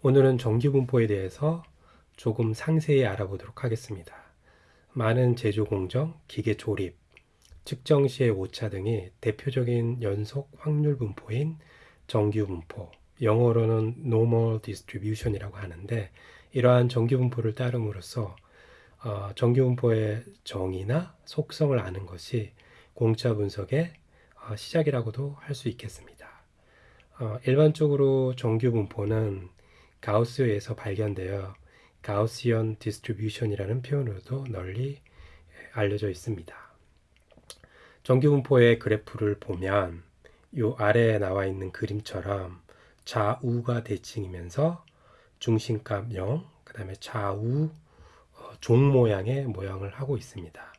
오늘은 정규분포에 대해서 조금 상세히 알아보도록 하겠습니다. 많은 제조 공정, 기계 조립, 측정 시의 오차 등이 대표적인 연속 확률 분포인 정규 분포, 영어로는 normal distribution이라고 하는데 이러한 정규 분포를 따름으로써 어, 정규 분포의 정의나 속성을 아는 것이 공차 분석의 어, 시작이라고도 할 수 있겠습니다. 어, 일반적으로 정규 분포는 가우스에서 발견되어 Gaussian distribution이라는 표현으로도 널리 알려져 있습니다. 정규 분포의 그래프를 보면 이 아래에 나와 있는 그림처럼 좌우가 대칭이면서 중심값 0, 그 다음에 좌우 어, 종 모양의 모양을 하고 있습니다.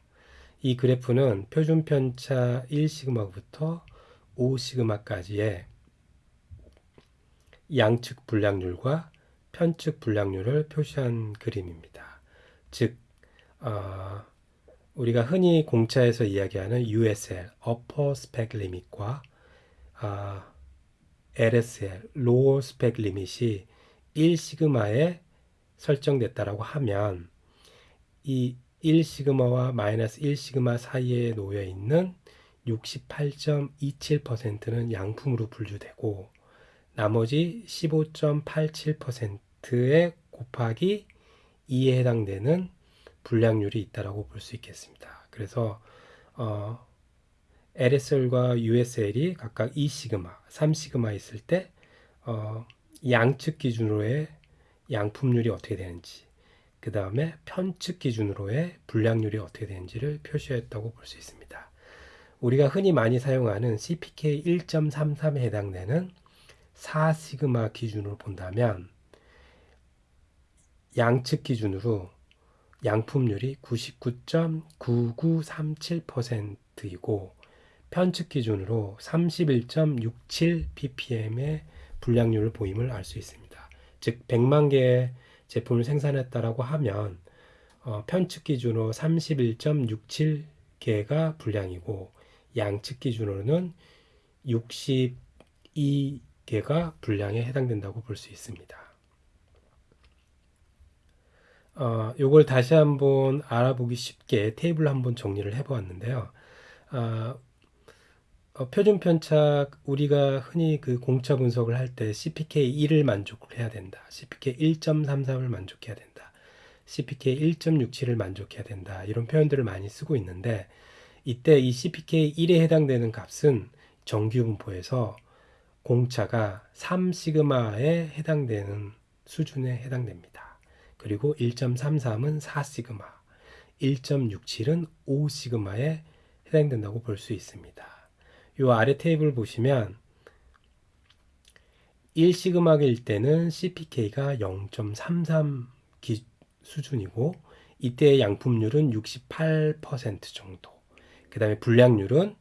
이 그래프는 표준 편차 1시그마부터 5시그마까지의 양측 불량률과 편측 불량률을 표시한 그림입니다. 즉, 어, 우리가 흔히 공차에서 이야기하는 USL, Upper Spec Limit과 어, LSL, Lower Spec Limit이 1시그마에 설정됐다라고 하면 이 1시그마와 마이너스 1시그마 사이에 놓여 있는 68.27%는 양품으로 분류되고 나머지 15.87%에 곱하기 2에 해당되는 불량률이 있다라고 볼 수 있겠습니다. 그래서 어, LSL과 USL이 각각 2시그마, 3시그마 있을 때 어, 양측 기준으로의 양품률이 어떻게 되는지 그 다음에 편측 기준으로의 불량률이 어떻게 되는지를 표시했다고 볼 수 있습니다. 우리가 흔히 많이 사용하는 CPK 1.33에 해당되는 4시그마 기준으로 본다면 양측 기준으로 양품률이 99.9937%이고 편측 기준으로 31.67 ppm의 불량률을 보임을 알 수 있습니다. 즉 100만 개의 제품을 생산했다라고 하면 어, 편측 기준으로 31.67개가 불량이고 양측 기준으로는 62 개가 분량에 해당된다고 볼 수 있습니다. 어, 요걸 다시 한번 알아보기 쉽게 테이블 한번 정리를 해보았는데요. 어, 어, 표준 편차 우리가 흔히 그 공차 분석을 할 때 CPK 1을 만족해야 된다. CPK 1.33을 만족해야 된다. CPK 1.67을 만족해야 된다. 이런 표현들을 많이 쓰고 있는데 이때 이 CPK 1에 해당되는 값은 정규 분포에서 공차가 3시그마에 해당되는 수준에 해당됩니다. 그리고 1.33은 4시그마, 1.67은 5시그마에 해당된다고 볼 수 있습니다. 이 아래 테이블 보시면 1시그마일 때는 CPK가 0.33 수준이고 이때의 양품률은 68% 정도. 그 다음에 불량률은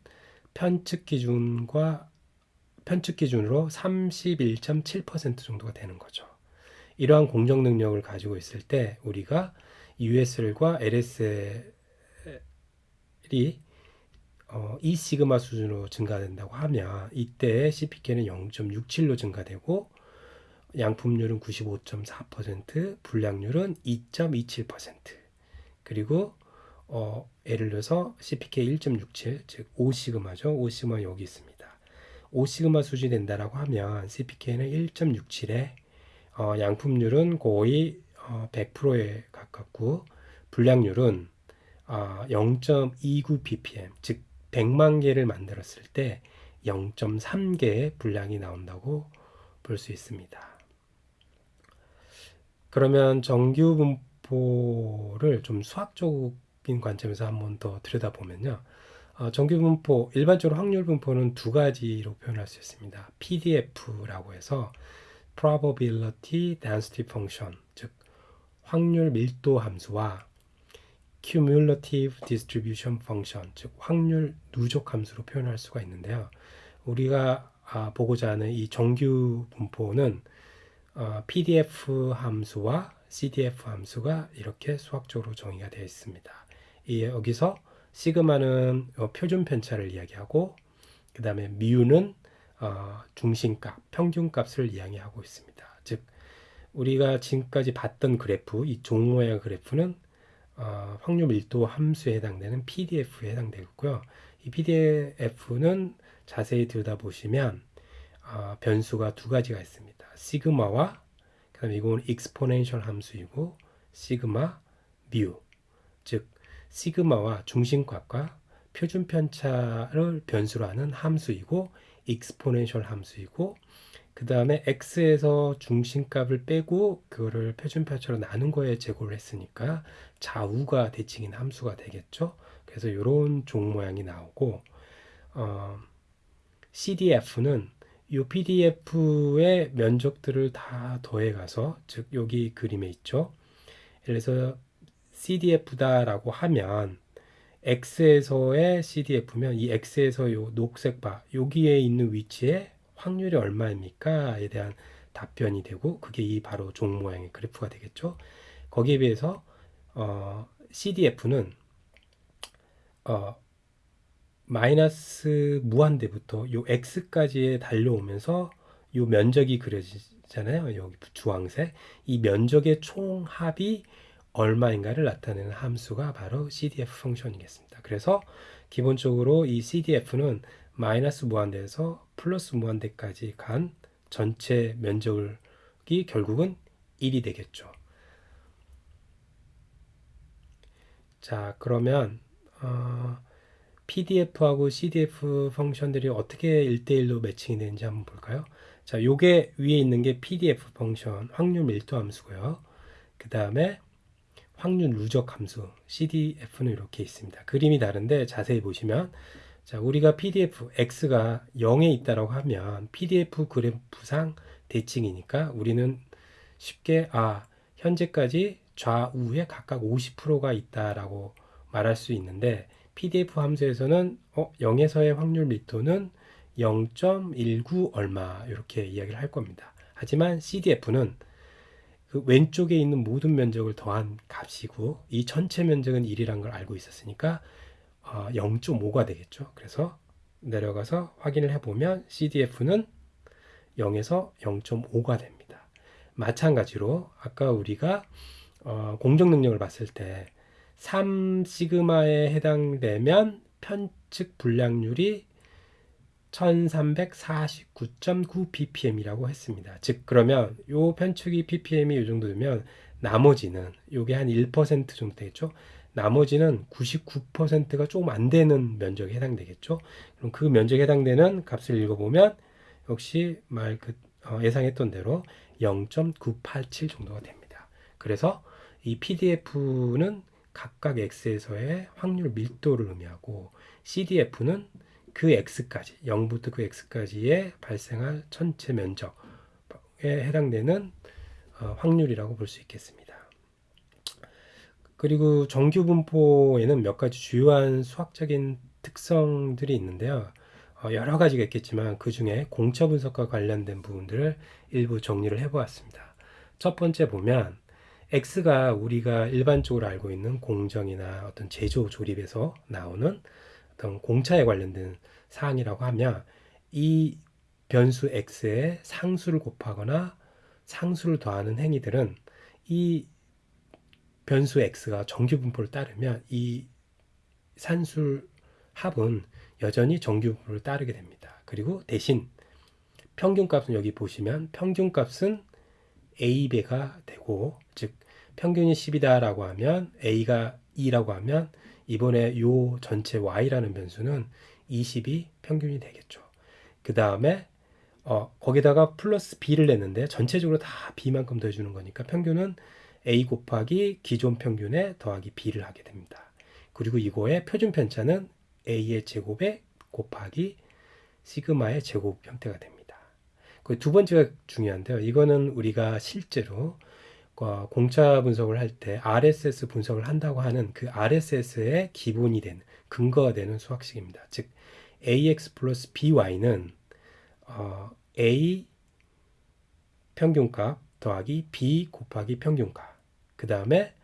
편측 기준과 편측 기준으로 31.7% 정도가 되는 거죠. 이러한 공정 능력을 가지고 있을 때 우리가 USL과 LSL이 어, 2시그마 수준으로 증가된다고 하면 이때 CPK는 0.67로 증가되고 양품률은 95.4%, 불량률은 2.27% 그리고 어, 예를 들어서 CPK 1.67, 즉 5시그마죠. 5시그마 여기 있습니다. 5시그마 수준이 된다라고 하면 CPK는 1.67에 어, 양품률은 거의 어, 100%에 가깝고 불량률은 어, 0.29 ppm 즉 100만 개를 만들었을 때 0.3개의 불량이 나온다고 볼 수 있습니다. 그러면 정규 분포를 좀 수학적인 관점에서 한번 더 들여다보면요. 어, 정규 분포, 일반적으로 확률 분포는 두 가지로 표현할 수 있습니다. PDF라고 해서 Probability Density Function, 즉 확률 밀도 함수와 Cumulative Distribution Function, 즉 확률 누적 함수로 표현할 수가 있는데요. 우리가 아, 보고자 하는 이 정규 분포는 어, PDF 함수와 CDF 함수가 이렇게 수학적으로 정의가 되어 있습니다. 이 여기서 시그마는 어, 표준 편차를 이야기하고 그 다음에 미우는 어, 중심값, 평균값을 이야기하고 있습니다. 즉 우리가 지금까지 봤던 그래프, 이 종 모양 그래프는 어, 확률 밀도 함수에 해당되는 PDF에 해당되고요. 이 PDF는 자세히 들여다보시면 어, 변수가 두 가지가 있습니다. 시그마와 그다음에 이건 exponential 함수이고 시그마 뮤, 즉 시그마와 중심값과 표준 편차를 변수로 하는 함수이고 exponential 함수이고 그 다음에 x에서 중심값을 빼고 그거를 표준 편차로 나눈 거에 제곱을 했으니까 좌우가 대칭인 함수가 되겠죠. 그래서 이런 종 모양이 나오고 어, CDF는 이 PDF의 면적들을 다 더해가서 즉 여기 그림에 있죠. 그래서 CDF다라고 하면 X에서의 CDF면 이 X에서 요 녹색 바 여기에 있는 위치에 확률이 얼마입니까?에 대한 답변이 되고 그게 이 바로 종 모양의 그래프가 되겠죠. 거기에 비해서 어, CDF는 어, 마이너스 무한대부터 요 x까지에 달려오면서 요 면적이 그려지잖아요. 여기 주황색 이 면적의 총합이 얼마인가를 나타내는 함수가 바로 CDF 펑션이겠습니다. 그래서 기본적으로 이 CDF는 마이너스 무한대에서 플러스 무한대까지 간 전체 면적이 결국은 1이 되겠죠. 자, 그러면 어, PDF하고 CDF 펑션들이 어떻게 1대1로 매칭이 되는지 한번 볼까요? 자, 요게 위에 있는 게 PDF 펑션 확률 밀도 함수고요. 그 다음에 확률 누적 함수 CDF는 이렇게 있습니다. 그림이 다른데 자세히 보시면 자, 우리가 PDF X가 0에 있다라고 하면 PDF 그래프상 대칭이니까 우리는 쉽게 아, 현재까지 좌우에 각각 50%가 있다라고 말할 수 있는데 PDF 함수에서는 어, 0에서의 확률 밀도는 0.19 얼마 이렇게 이야기를 할 겁니다. 하지만 CDF는 그 왼쪽에 있는 모든 면적을 더한 값이고 이 전체 면적은 1이란 걸 알고 있었으니까 어, 0.5가 되겠죠. 그래서 내려가서 확인을 해보면 CDF는 0에서 0.5가 됩니다. 마찬가지로 아까 우리가 어, 공정 능력을 봤을 때 3시그마에 해당되면 편측 불량률이 1349.9 ppm이라고 했습니다. 즉 그러면 요 편측이 ppm이 이 정도 되면 나머지는 요게 한 1% 정도 되겠죠. 나머지는 99%가 조금 안 되는 면적에 해당되겠죠. 그럼 그 면적에 해당되는 값을 읽어보면 역시 말그 어, 예상했던 대로 0.987 정도가 됩니다. 그래서 이 PDF는 각각 x에서의 확률 밀도를 의미하고 CDF는 그 x까지 0부터 그 x까지의 발생할 전체 면적에 해당되는 어, 확률이라고 볼 수 있겠습니다. 그리고 정규 분포에는 몇 가지 주요한 수학적인 특성들이 있는데요. 어, 여러 가지가 있겠지만 그 중에 공차 분석과 관련된 부분들을 일부 정리를 해보았습니다. 첫 번째 보면 X가 우리가 일반적으로 알고 있는 공정이나 어떤 제조 조립에서 나오는 어떤 공차에 관련된 사항이라고 하면 이 변수 x에 상수를 곱하거나 상수를 더하는 행위들은 이 변수 x가 정규 분포를 따르면 이 산술 합은 여전히 정규 분포를 따르게 됩니다. 그리고 대신 평균값은 여기 보시면 평균값은 a배가 되고 즉 평균이 10이다라고 하면 a가 2라고 하면 이번에 요 전체 y라는 변수는 20이 평균이 되겠죠. 그 다음에 어, 거기다가 플러스 b를 냈는데 전체적으로 다 b만큼 더해주는 거니까 평균은 a 곱하기 기존 평균에 더하기 b를 하게 됩니다. 그리고 이거의 표준 편차는 a의 제곱에 곱하기 시그마의 제곱 형태가 됩니다. 그 두 번째가 중요한데요. 이거는 우리가 실제로 어, 공차 분석을 할 때 RSS 분석을 한다고 하는 그 RSS의 기본이 되는 근거가 되는 수학식입니다. 즉 AX 플러스 BY는 어, A 평균값 더하기 B 곱하기 평균값 그 다음에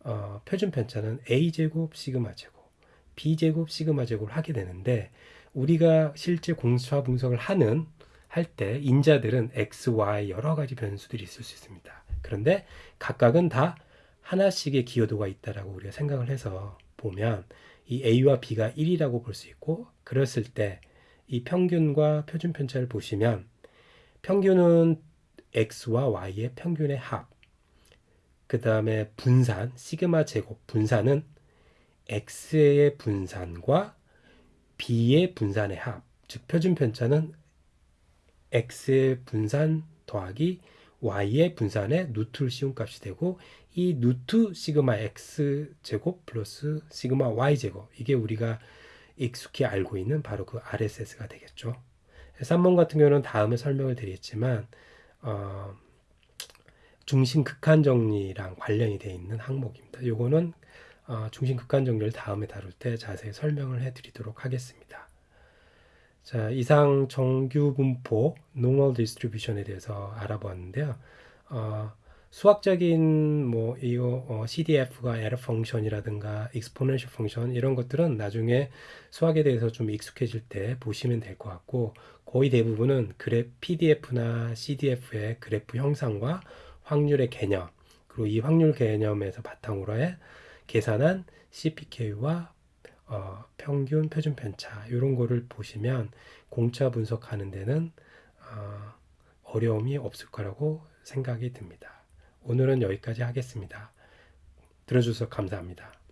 어, 표준 편차는 A 제곱 시그마 제곱 B 제곱 시그마 제곱을 하게 되는데 우리가 실제 공차 분석을 하는 할 때 인자들은 X, Y 여러 가지 변수들이 있을 수 있습니다. 그런데 각각은 다 하나씩의 기여도가 있다라고 우리가 생각을 해서 보면 이 A와 B가 1이라고 볼 수 있고 그랬을 때 이 평균과 표준 편차를 보시면 평균은 X와 Y의 평균의 합. 그 다음에 분산, 시그마 제곱 분산은 X의 분산과 B의 분산의 합. 즉 표준 편차는 X의 분산 더하기 Y의 분산의 누트를 씌운 값이 되고 이 누트 시그마 X 제곱 플러스 시그마 Y 제곱 이게 우리가 익숙히 알고 있는 바로 그 RSS가 되겠죠. 3번 같은 경우는 다음에 설명을 드리겠지만 어, 중심 극한 정리랑 관련이 되어 있는 항목입니다. 요거는 어, 중심 극한 정리를 다음에 다룰 때 자세히 설명을 해 드리도록 하겠습니다. 자, 이상 정규 분포 normal distribution에 대해서 알아보았는데요. 어, 수학적인 뭐 이거 어, CDF가 error function이라든가 exponential function 이런 것들은 나중에 수학에 대해서 좀 익숙해질 때 보시면 될 것 같고 거의 대부분은 그래 PDF나 CDF의 그래프 형상과 확률의 개념 그리고 이 확률 개념에서 바탕으로 해 계산한 CPK와 어, 평균 표준 편차 이런 거를 보시면 공차 분석하는 데는 어, 어려움이 없을 거라고 생각이 듭니다. 오늘은 여기까지 하겠습니다. 들어주셔서 감사합니다.